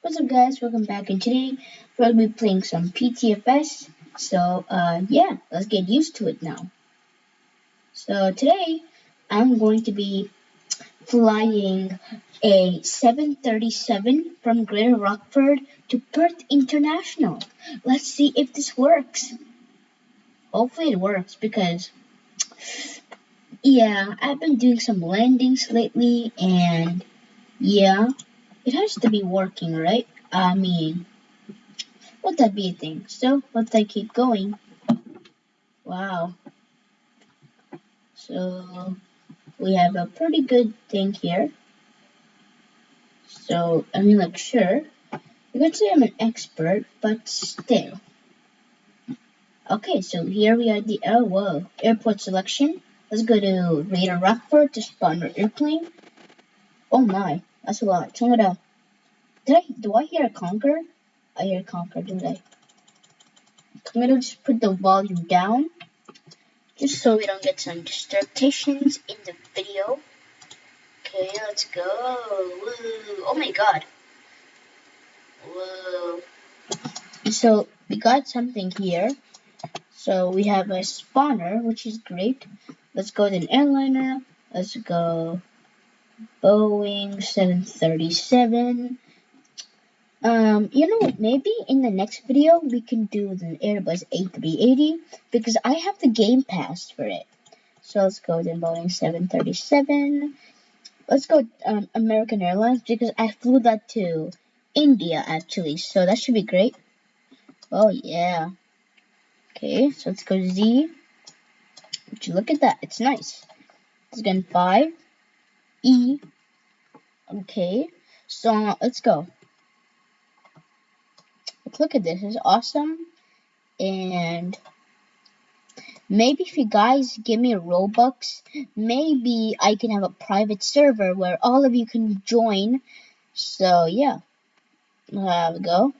What's up guys, welcome back and today we're to be playing some PTFS. So uh, yeah, let's get used to it now. So today I'm going to be flying a 737 from Greater Rockford to Perth International. Let's see if this works. Hopefully it works because yeah, I've been doing some landings lately and yeah, it has to be working, right? I mean, let that be a thing. So, let's I keep going. Wow. So, we have a pretty good thing here. So, I mean, like, sure, you could say I'm an expert, but still. Okay, so here we are the, oh, whoa, airport selection. Let's go to Greater Rockford to spawn our airplane. Oh my, that's a lot. It up. Did I, do I hear a conquer? I hear a conquer, didn't I? I'm gonna just put the volume down. Just so we don't get some disturbations in the video. Okay, let's go. Oh my god. Whoa. So, we got something here. So, we have a spawner, which is great. Let's go to an airliner. Let's go Boeing 737. Um, you know, maybe in the next video we can do the Airbus A380 because I have the game pass for it. So let's go to Boeing 737. Let's go um, American Airlines because I flew that to India actually, so that should be great. Oh yeah. Okay, so let's go Z. Would you look at that? It's nice. It's again 5. E. Okay, so let's go. Look at this, it's awesome. And maybe if you guys give me a Robux, maybe I can have a private server where all of you can join. So yeah, there we go.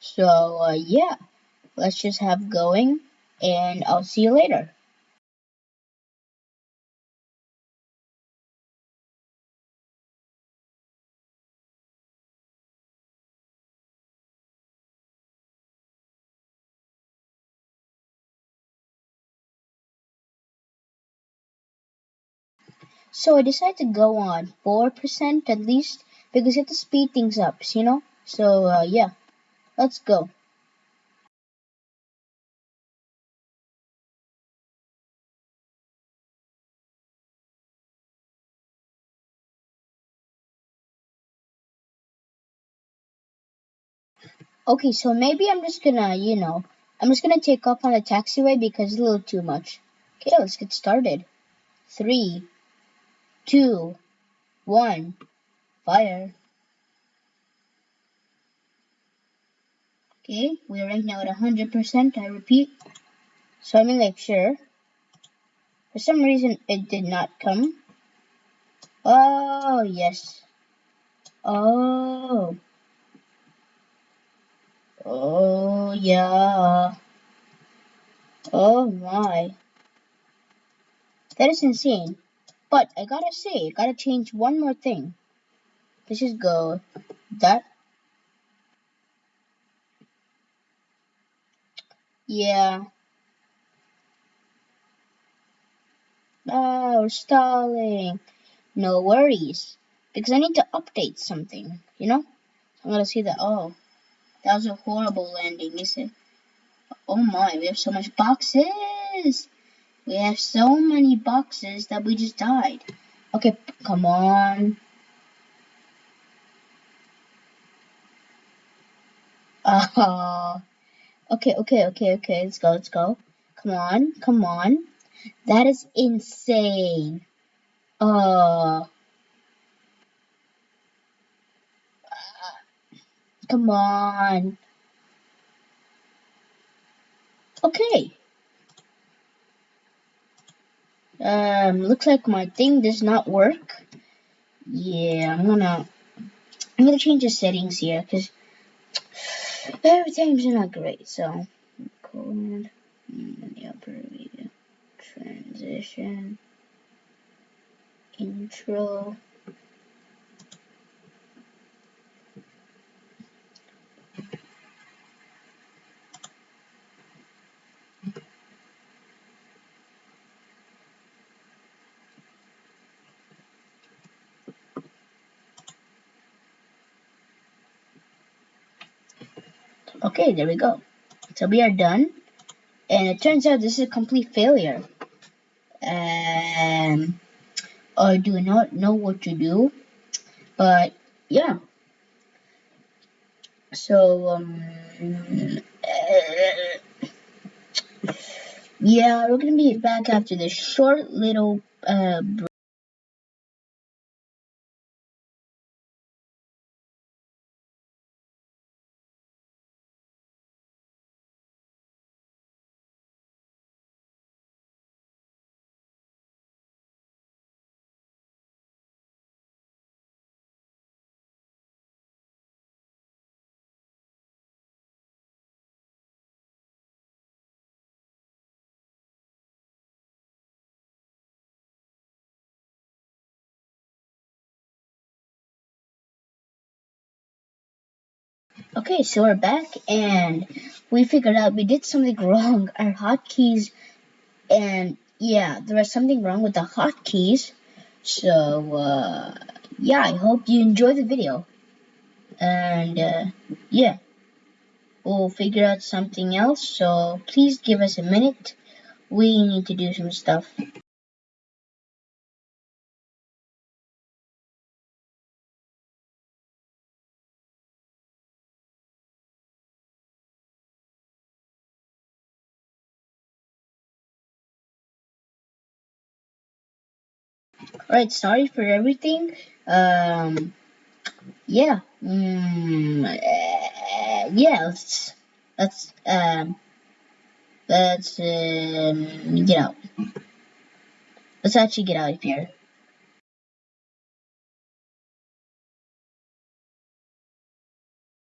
So uh, yeah, let's just have going and I'll see you later. So I decided to go on 4% at least because you have to speed things up, you know? So uh, yeah, let's go. Okay, so maybe I'm just gonna, you know, I'm just gonna take off on the taxiway because it's a little too much. Okay, let's get started. Three, two, one, fire. Okay, we're right now at 100%, I repeat. So I'm gonna make sure. For some reason, it did not come. Oh, yes. Oh. Oh, yeah. Oh, my. That is insane. But I gotta say, gotta change one more thing. Let's just go that. Yeah. Oh, we're stalling. No worries. Because I need to update something, you know? I'm gonna see that. Oh, that was a horrible landing, is it? Oh my, we have so much boxes. We have so many boxes that we just died. Okay, come on. Oh. Okay, okay, okay, okay. Let's go, let's go. Come on, come on. That is insane. Oh. Come on. Okay. Um, looks like my thing does not work. Yeah, I'm gonna, I'm gonna change the settings here, because everything's not great, so, colon, the upper transition, intro, Okay, there we go. So we are done. And it turns out this is a complete failure. Um, I do not know what to do. But, yeah. So, um, uh, yeah, we're to be back after this short little uh, break. Okay, so we're back and we figured out we did something wrong. Our hotkeys and yeah, there was something wrong with the hotkeys. So uh, yeah, I hope you enjoy the video. And uh, yeah, we'll figure out something else. So please give us a minute. We need to do some stuff. Alright, sorry for everything. Um, yeah. Mm, uh, yeah, let's, let's, um, let's, um, get out. Let's actually get out of here.